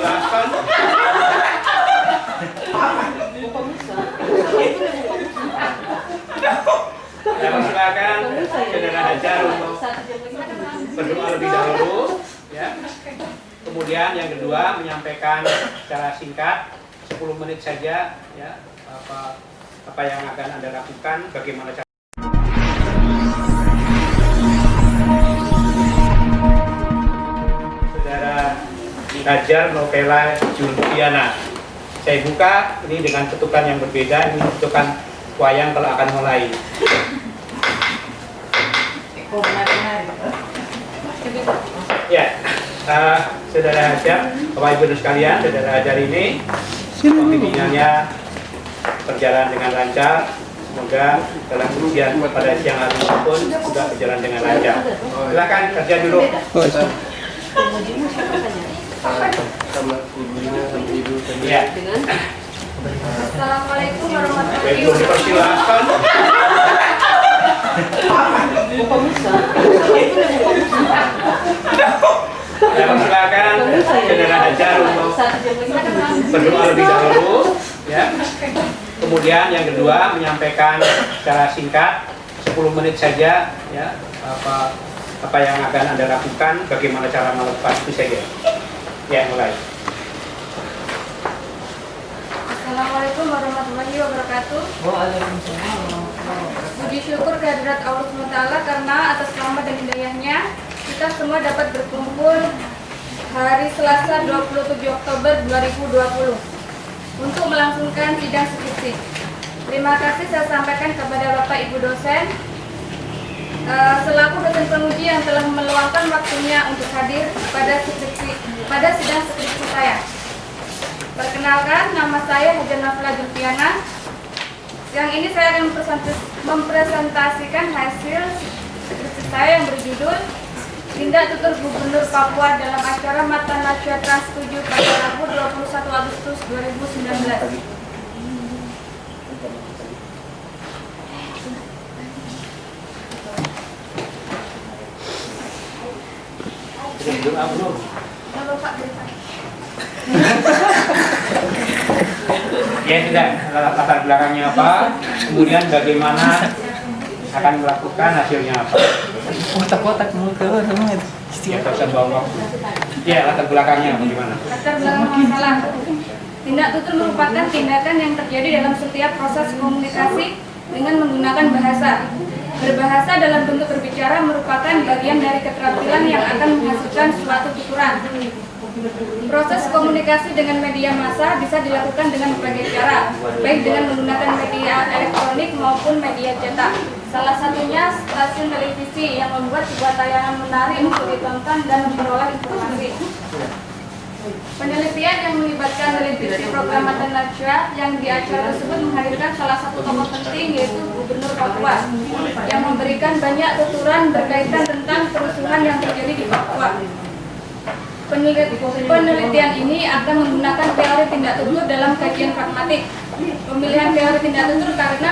dipersilahkan. Ya, silakan saudara Hajar untuk berdoa lebih dahulu, ya. Kemudian yang kedua menyampaikan secara singkat 10 menit saja, ya, apa apa yang akan anda lakukan, bagaimana cara. Hajar Novela Julfiana. Saya buka ini dengan ketukan yang berbeda, ini ketukan wayang kalau akan mulai. Ya, uh, saudara Hajar, Bapak Ibu dan sekalian, saudara Hajar ini pembinanya berjalan dengan lancar. Semoga dalam ujian pada siang hari ini pun juga berjalan dengan lancar. Silakan kerja dulu. Sama ibunya sama ibu tadi Ya, Assalamualaikum warahmatullahi belum dipersilahkan. Ya, silakan saudara Hajar untuk berdoa lebih dahulu ya kemudian yang kedua menyampaikan secara singkat 10 menit saja ya apa apa yang akan anda lakukan bagaimana cara melakukan itu saja ya mulai Assalamualaikum warahmatullahi wabarakatuh. Puji syukur kehadirat Allah SWT karena atas rahmat dan hidayahnya kita semua dapat berkumpul hari Selasa 27 Oktober 2020 untuk melangsungkan sidang skripsi. Terima kasih saya sampaikan kepada Bapak Ibu dosen eh, selaku dosen penguji yang telah meluangkan waktunya untuk hadir pada skripsi pada sidang skripsi saya. Perkenalkan, nama saya Hajar Nafla Julfiana. Yang ini saya akan mempresentas- mempresentasikan hasil skripsi saya yang berjudul Tindak Tutur Gubernur Papua dalam acara Mata Najwa Trans 7 pada Rabu 21 Agustus 2019. Sudah berdoa belum? Halo Pak, boleh Pak? Ya sudah latar belakangnya apa kemudian bagaimana akan melakukan hasilnya apa kotak-kotak mau ke ya tak usah bawa waktu ya latar belakangnya bagaimana Latar belakang masalah. Tindak tutur merupakan tindakan yang terjadi dalam setiap proses komunikasi dengan menggunakan bahasa. Berbahasa dalam bentuk berbicara merupakan bagian dari keterampilan yang akan menghasilkan suatu tuturan. Proses komunikasi dengan media massa bisa dilakukan dengan berbagai cara, baik dengan menggunakan media elektronik maupun media cetak. Salah satunya stasiun televisi yang membuat sebuah tayangan menarik untuk ditonton dan memperoleh informasi. Penelitian yang melibatkan televisi program Mata Najwa yang di acara tersebut menghadirkan salah satu tokoh penting yaitu Gubernur Papua yang memberikan banyak tuturan berkaitan tentang kerusuhan yang terjadi di Papua. Penelit- penelitian ini akan menggunakan teori tindak tutur dalam kajian pragmatik. Pemilihan teori tindak tutur karena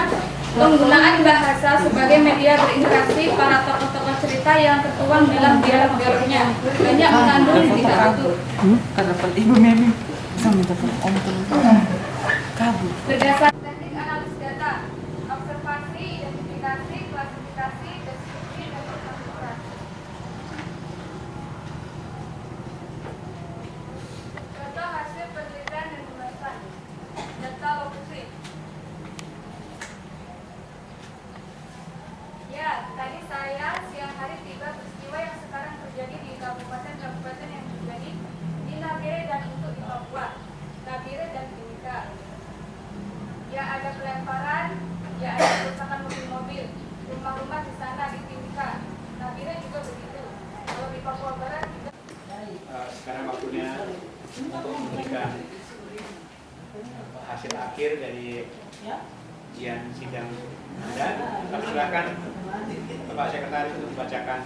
penggunaan bahasa sebagai media berinteraksi para tokoh-tokoh cerita yang tertuang dalam dialog-dialognya. Banyak mengandung tindak tutur. karena pun ibu memi bisa minta om kabur Berdasar teknik analisis data, observasi, identifikasi, klasifikasi, deskripsi, dan penuturan. Contoh hasil penelitian dan pembahasan. Data lokusi. Ya, tadi saya siang hari tiba peristiwa yang sekarang terjadi di kabupaten-kabupaten yang terjadi di Nagere dan untuk di Papua, Nagere dan Timika. Ya ada pelemparan, ya ada kerusakan mobil-mobil, rumah-rumah di sana di Timika. Nagere juga begitu. Kalau di Papua Barat juga Eh, sekarang waktunya untuk memberikan hasil akhir dari ujian sidang Anda. Kami silakan Bapak Sekretaris untuk membacakan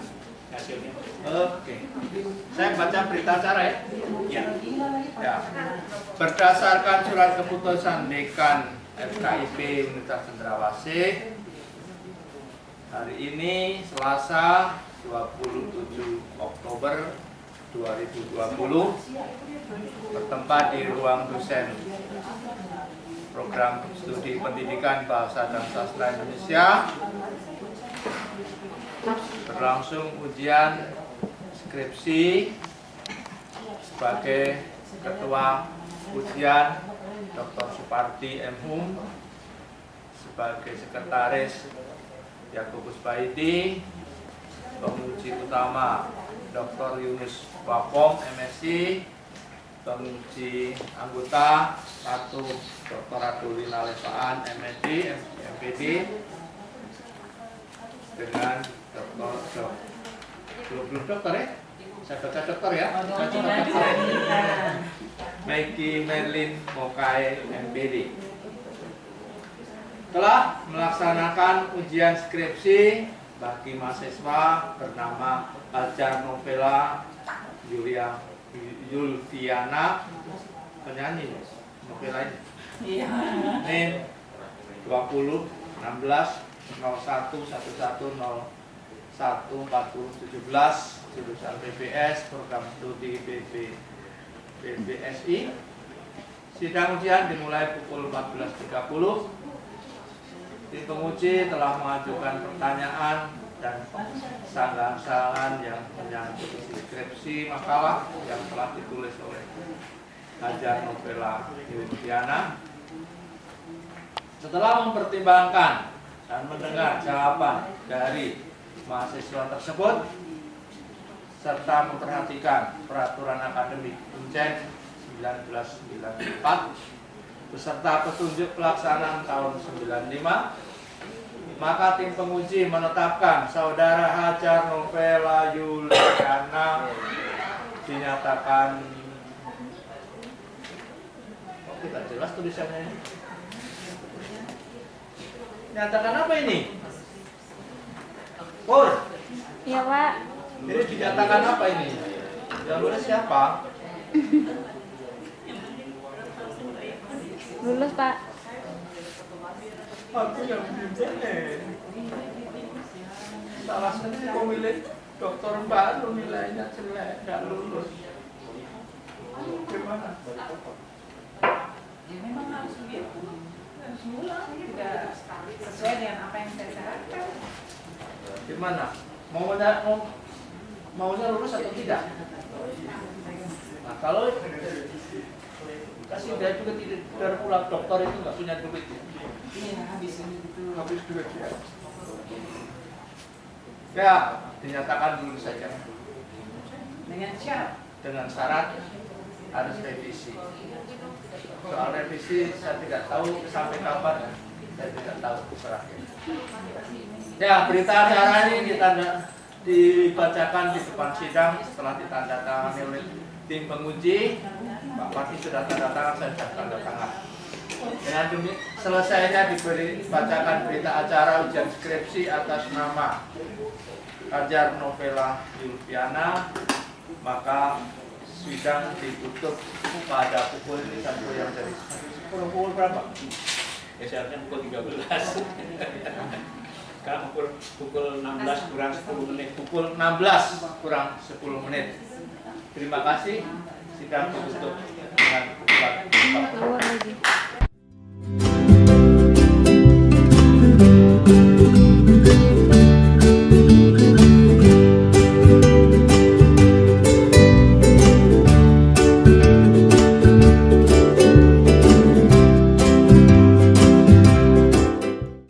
hasilnya. Oke, saya baca berita acara ya. Ya. Ya. Berdasarkan surat keputusan Dekan FKIP Universitas Cendrawasih hari ini Selasa 27 Oktober 2020 bertempat di ruang dosen program studi pendidikan bahasa dan sastra Indonesia berlangsung ujian skripsi sebagai ketua ujian Dr. Suparti M. Hum sebagai sekretaris Yakubus Baiti penguji utama Dr. Yunus Wapong MSc penguji anggota satu Dr. Adulina Lesaan MSc MPD dengan Dr. Dok belum belum dokter ya saya baca dokter ya saya coba dokter Maggie Merlin Mokai MPD telah melaksanakan ujian skripsi bagi mahasiswa bernama Ajar Novela Julia Yulviana penyanyi novela ini Iya. NIM 20 16 01 11 0 1 40 17 jurusan BBS program studi BB BBSI sidang ujian dimulai pukul 14.30 tim penguji telah mengajukan pertanyaan dan kesalahan yang menyangkut isi skripsi makalah yang telah ditulis oleh Hajar Novela Yuliana setelah mempertimbangkan dan mendengar jawaban dari mahasiswa tersebut serta memperhatikan peraturan akademik Uncen 1994 beserta petunjuk pelaksanaan tahun 95 maka tim penguji menetapkan saudara Hajar Novela Yuliana dinyatakan oh, tidak jelas tulisannya ini Nyatakan apa ini? Pur, Iya Pak. ini dinyatakan apa ini? Yang nulis siapa? Lulus Pak. Aku yang bimbel. Salah satu pemilik dokter baru nilainya jelek, nggak lulus. Gimana? Ya memang harus begitu. Harus ngulang, tidak sesuai dengan apa yang saya syaratkan. Gimana? Mau mau maunya lulus atau tidak? Nah kalau kasih dia juga tidak dari pulang dokter itu nggak punya duit ya. Iya, habis itu. habis duit ya. Ya, dinyatakan dulu saja Dengan syarat. dengan syarat harus revisi. Soal revisi saya tidak tahu sampai kapan, saya tidak tahu berakhir. Ya, berita acara ini ditanda, dibacakan di depan sidang setelah ditandatangani oleh tim penguji. Pak Pati sudah tanda tangan, saya sudah tanda tangan. Dengan demi selesainya diberi bacakan berita acara ujian skripsi atas nama Hajar Novela Yulviana, maka sidang ditutup pada pukul ini sampai yang dari pukul, pukul berapa? Ya seharusnya pukul 13. Sekarang pukul pukul 16 kurang 10 menit. Pukul 16 kurang 10 menit. Terima kasih. Sidang ditutup dengan